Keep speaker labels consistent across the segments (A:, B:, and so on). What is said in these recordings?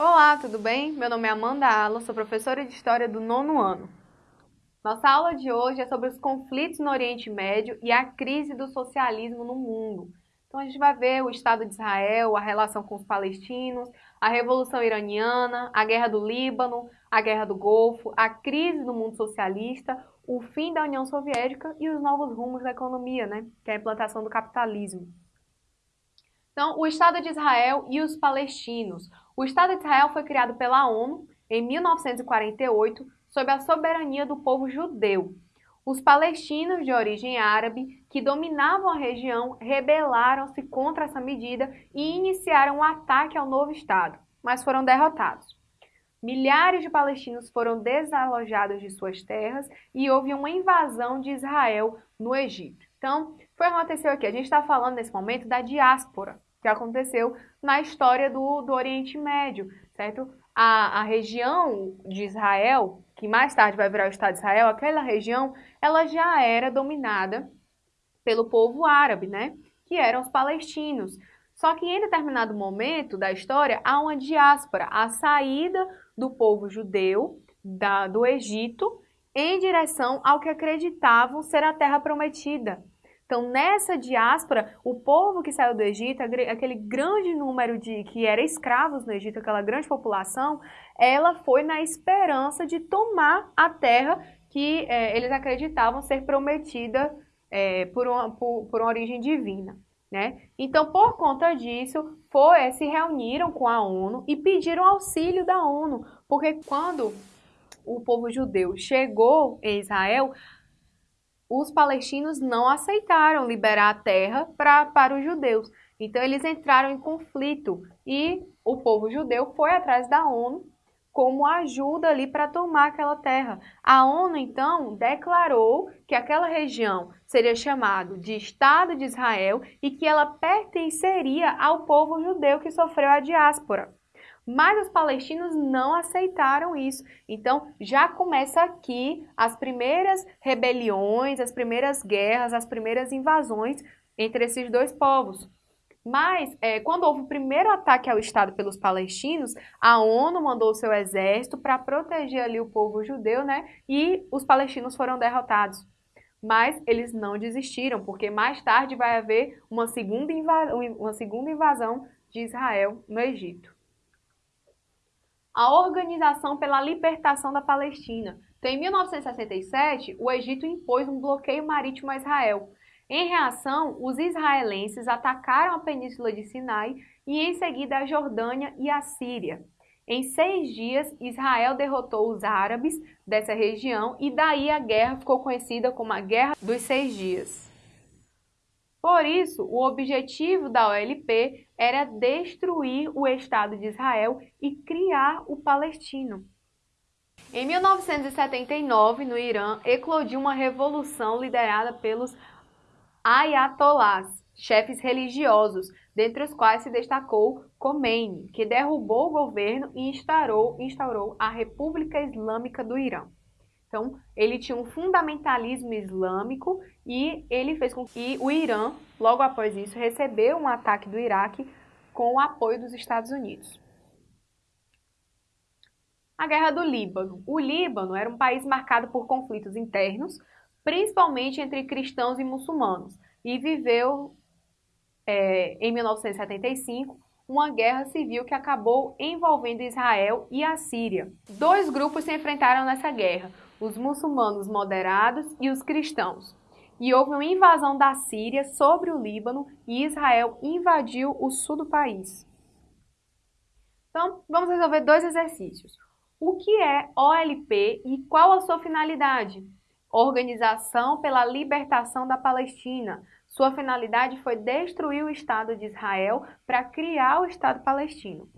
A: Olá, tudo bem? Meu nome é Amanda Ala, sou professora de História do nono ano. Nossa aula de hoje é sobre os conflitos no Oriente Médio e a crise do socialismo no mundo. Então a gente vai ver o Estado de Israel, a relação com os palestinos, a Revolução Iraniana, a Guerra do Líbano, a Guerra do Golfo, a crise do mundo socialista, o fim da União Soviética e os novos rumos da economia, né? que é a implantação do capitalismo. Então, o Estado de Israel e os palestinos. O Estado de Israel foi criado pela ONU em 1948 sob a soberania do povo judeu. Os palestinos de origem árabe que dominavam a região rebelaram-se contra essa medida e iniciaram um ataque ao novo Estado, mas foram derrotados. Milhares de palestinos foram desalojados de suas terras e houve uma invasão de Israel no Egito. Então, foi o que aconteceu aqui. A gente está falando nesse momento da diáspora que aconteceu na história do, do Oriente Médio, certo? A, a região de Israel, que mais tarde vai virar o Estado de Israel, aquela região, ela já era dominada pelo povo árabe, né? Que eram os palestinos. Só que em determinado momento da história há uma diáspora, a saída do povo judeu da, do Egito em direção ao que acreditavam ser a terra prometida. Então, nessa diáspora, o povo que saiu do Egito, aquele grande número de que era escravos no Egito, aquela grande população, ela foi na esperança de tomar a terra que é, eles acreditavam ser prometida é, por, uma, por, por uma origem divina. Né? Então, por conta disso, foi, se reuniram com a ONU e pediram auxílio da ONU, porque quando o povo judeu chegou em Israel, os palestinos não aceitaram liberar a terra pra, para os judeus. Então, eles entraram em conflito e o povo judeu foi atrás da ONU como ajuda ali para tomar aquela terra. A ONU, então, declarou que aquela região seria chamada de Estado de Israel e que ela pertenceria ao povo judeu que sofreu a diáspora. Mas os palestinos não aceitaram isso. Então, já começa aqui as primeiras rebeliões, as primeiras guerras, as primeiras invasões entre esses dois povos. Mas, é, quando houve o primeiro ataque ao Estado pelos palestinos, a ONU mandou seu exército para proteger ali o povo judeu, né? E os palestinos foram derrotados. Mas eles não desistiram, porque mais tarde vai haver uma segunda, uma segunda invasão de Israel no Egito. A Organização pela Libertação da Palestina. Então, em 1967, o Egito impôs um bloqueio marítimo a Israel, em reação, os israelenses atacaram a península de Sinai e em seguida a Jordânia e a Síria. Em seis dias, Israel derrotou os árabes dessa região e daí a guerra ficou conhecida como a Guerra dos Seis Dias. Por isso, o objetivo da OLP era destruir o Estado de Israel e criar o palestino. Em 1979, no Irã, eclodiu uma revolução liderada pelos ayatolás, chefes religiosos, dentre os quais se destacou Khomeini, que derrubou o governo e instaurou, instaurou a República Islâmica do Irã. Então, ele tinha um fundamentalismo islâmico e ele fez com que o Irã, logo após isso, recebeu um ataque do Iraque com o apoio dos Estados Unidos. A Guerra do Líbano. O Líbano era um país marcado por conflitos internos, principalmente entre cristãos e muçulmanos, e viveu é, em 1975 uma guerra civil que acabou envolvendo Israel e a Síria. Dois grupos se enfrentaram nessa guerra, os muçulmanos moderados e os cristãos. E houve uma invasão da Síria sobre o Líbano e Israel invadiu o sul do país. Então, vamos resolver dois exercícios. O que é OLP e qual a sua finalidade? Organização pela Libertação da Palestina. Sua finalidade foi destruir o Estado de Israel para criar o Estado palestino.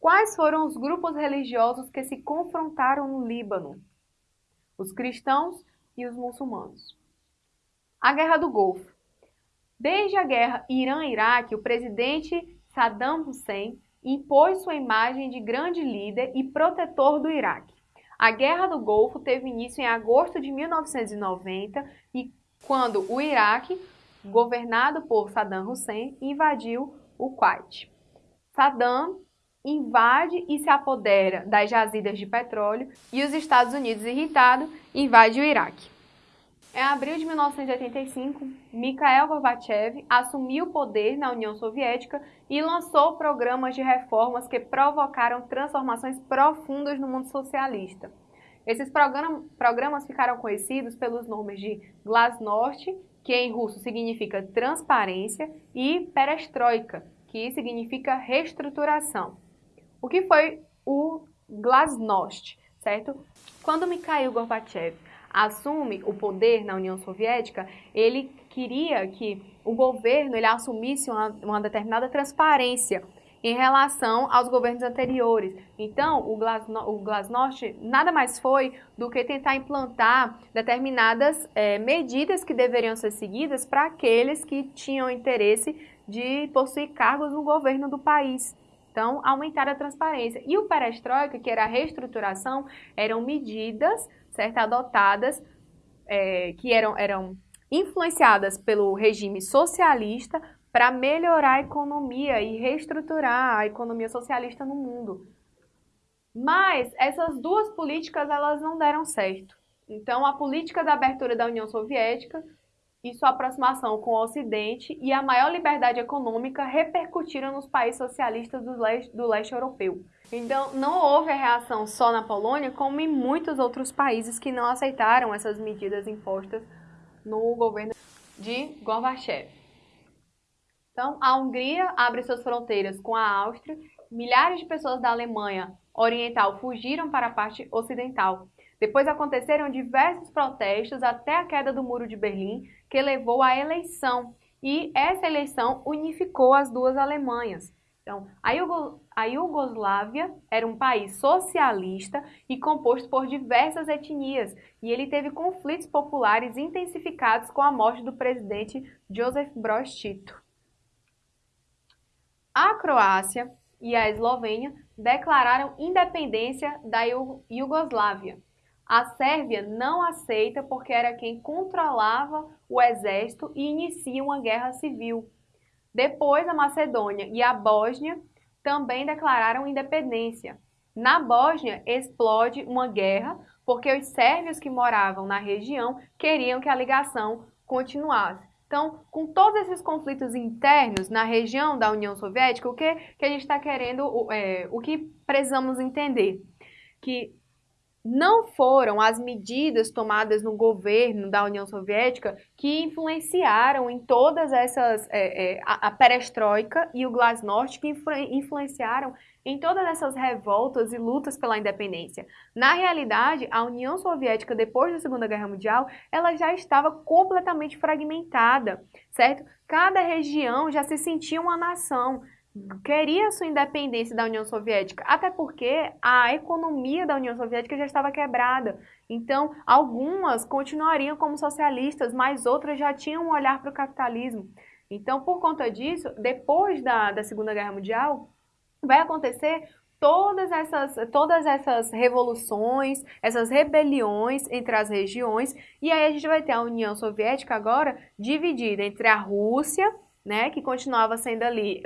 A: Quais foram os grupos religiosos que se confrontaram no Líbano? Os cristãos e os muçulmanos. A Guerra do Golfo. Desde a guerra Irã-Iraque, o presidente Saddam Hussein impôs sua imagem de grande líder e protetor do Iraque. A Guerra do Golfo teve início em agosto de 1990 e quando o Iraque, governado por Saddam Hussein, invadiu o Kuwait. Saddam invade e se apodera das jazidas de petróleo e os Estados Unidos, irritado, invade o Iraque. Em abril de 1985, Mikhail Gorbachev assumiu o poder na União Soviética e lançou programas de reformas que provocaram transformações profundas no mundo socialista. Esses programas ficaram conhecidos pelos nomes de Glasnost, que em russo significa transparência, e Perestroika, que significa reestruturação. O que foi o Glasnost, certo? Quando Mikhail Gorbachev assume o poder na União Soviética, ele queria que o governo ele assumisse uma, uma determinada transparência em relação aos governos anteriores. Então, o, Glasno, o Glasnost nada mais foi do que tentar implantar determinadas é, medidas que deveriam ser seguidas para aqueles que tinham interesse de possuir cargos no governo do país. Então, aumentar a transparência. E o perestroika, que era a reestruturação, eram medidas certo, adotadas é, que eram, eram influenciadas pelo regime socialista para melhorar a economia e reestruturar a economia socialista no mundo. Mas essas duas políticas elas não deram certo. Então, a política da abertura da União Soviética e sua aproximação com o Ocidente e a maior liberdade econômica repercutiram nos países socialistas do leste, do leste europeu. Então, não houve a reação só na Polônia, como em muitos outros países que não aceitaram essas medidas impostas no governo de Gorbachev. Então, a Hungria abre suas fronteiras com a Áustria, milhares de pessoas da Alemanha Oriental fugiram para a parte ocidental. Depois aconteceram diversos protestos até a queda do Muro de Berlim, que levou à eleição, e essa eleição unificou as duas Alemanhas. Então, a, Iugo, a Iugoslávia era um país socialista e composto por diversas etnias, e ele teve conflitos populares intensificados com a morte do presidente Joseph Broz Tito. A Croácia e a Eslovênia declararam independência da Iugoslávia. A Sérvia não aceita porque era quem controlava o exército e inicia uma guerra civil. Depois, a Macedônia e a Bósnia também declararam independência. Na Bósnia, explode uma guerra porque os sérvios que moravam na região queriam que a ligação continuasse. Então, com todos esses conflitos internos na região da União Soviética, o que, que a gente está querendo, é, o que precisamos entender? Que não foram as medidas tomadas no governo da União Soviética que influenciaram em todas essas, é, é, a, a perestroika e o glasnost, que influ, influenciaram em todas essas revoltas e lutas pela independência. Na realidade, a União Soviética, depois da Segunda Guerra Mundial, ela já estava completamente fragmentada, certo? Cada região já se sentia uma nação, queria sua independência da União Soviética, até porque a economia da União Soviética já estava quebrada. Então, algumas continuariam como socialistas, mas outras já tinham um olhar para o capitalismo. Então, por conta disso, depois da, da Segunda Guerra Mundial, vai acontecer todas essas, todas essas revoluções, essas rebeliões entre as regiões, e aí a gente vai ter a União Soviética agora dividida entre a Rússia, né, que continuava sendo ali,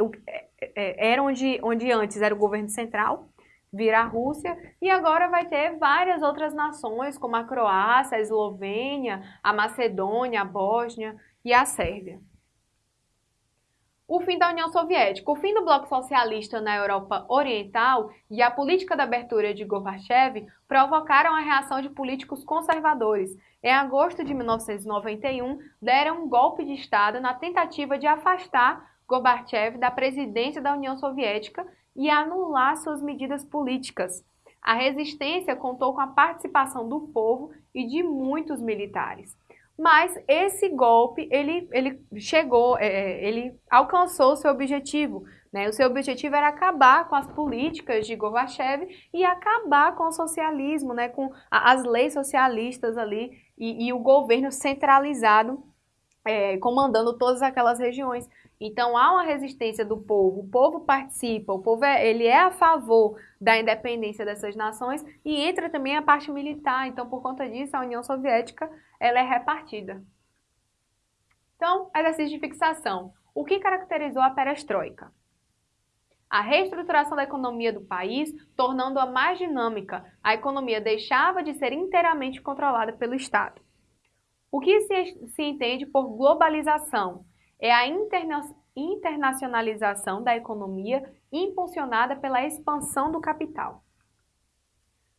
A: era onde, onde antes era o governo central, vira a Rússia, e agora vai ter várias outras nações, como a Croácia, a Eslovênia, a Macedônia, a Bósnia e a Sérvia. O fim da União Soviética. O fim do bloco socialista na Europa Oriental e a política da abertura de Gorbachev provocaram a reação de políticos conservadores. Em agosto de 1991, deram um golpe de Estado na tentativa de afastar Gorbachev da presidência da União Soviética e anular suas medidas políticas. A resistência contou com a participação do povo e de muitos militares. Mas esse golpe, ele, ele chegou, é, é, ele alcançou o seu objetivo. Né? O seu objetivo era acabar com as políticas de Gorbachev e acabar com o socialismo, né? com as leis socialistas ali e, e o governo centralizado é, comandando todas aquelas regiões. Então há uma resistência do povo, o povo participa, o povo é, ele é a favor da independência dessas nações e entra também a parte militar. Então por conta disso a União Soviética ela é repartida. Então exercício de fixação. O que caracterizou a perestroika? a reestruturação da economia do país, tornando-a mais dinâmica. A economia deixava de ser inteiramente controlada pelo Estado. O que se, se entende por globalização? É a interna internacionalização da economia impulsionada pela expansão do capital.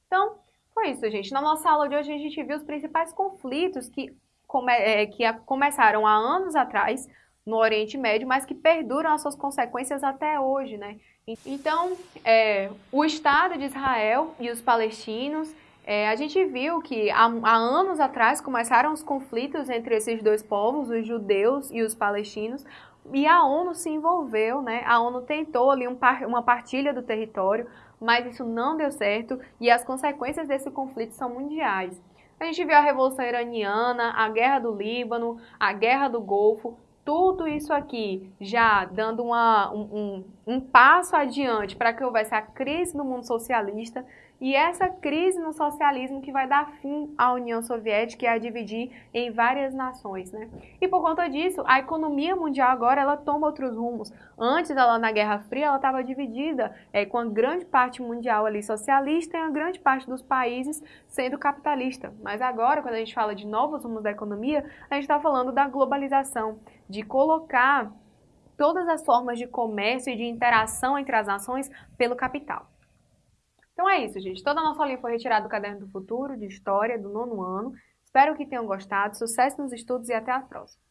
A: Então, foi isso, gente. Na nossa aula de hoje a gente viu os principais conflitos que, come é, que começaram há anos atrás no Oriente Médio, mas que perduram as suas consequências até hoje, né? Então, é, o Estado de Israel e os palestinos, é, a gente viu que há, há, anos atrás começaram os conflitos entre esses dois povos, os judeus e os palestinos, e a ONU se envolveu, né? A ONU tentou ali um par, uma partilha do território, mas isso não deu certo e as consequências desse conflito são mundiais. A gente viu a Revolução Iraniana, a Guerra do Líbano, a Guerra do Golfo, tudo isso aqui já dando uma, um, um, um passo adiante para que houvesse a crise no mundo socialista e essa crise no socialismo que vai dar fim à União Soviética e a dividir em várias nações, né? E por conta disso, a economia mundial agora ela toma outros rumos. Antes, ela na Guerra Fria, ela estava dividida é, com a grande parte mundial ali socialista e a grande parte dos países sendo capitalista. Mas agora, quando a gente fala de novos rumos da economia, a gente está falando da globalização, de colocar todas as formas de comércio e de interação entre as nações pelo capital. Então é isso, gente. Toda a nossa aulinha foi retirada do Caderno do Futuro, de História, do nono ano. Espero que tenham gostado. Sucesso nos estudos e até a próxima.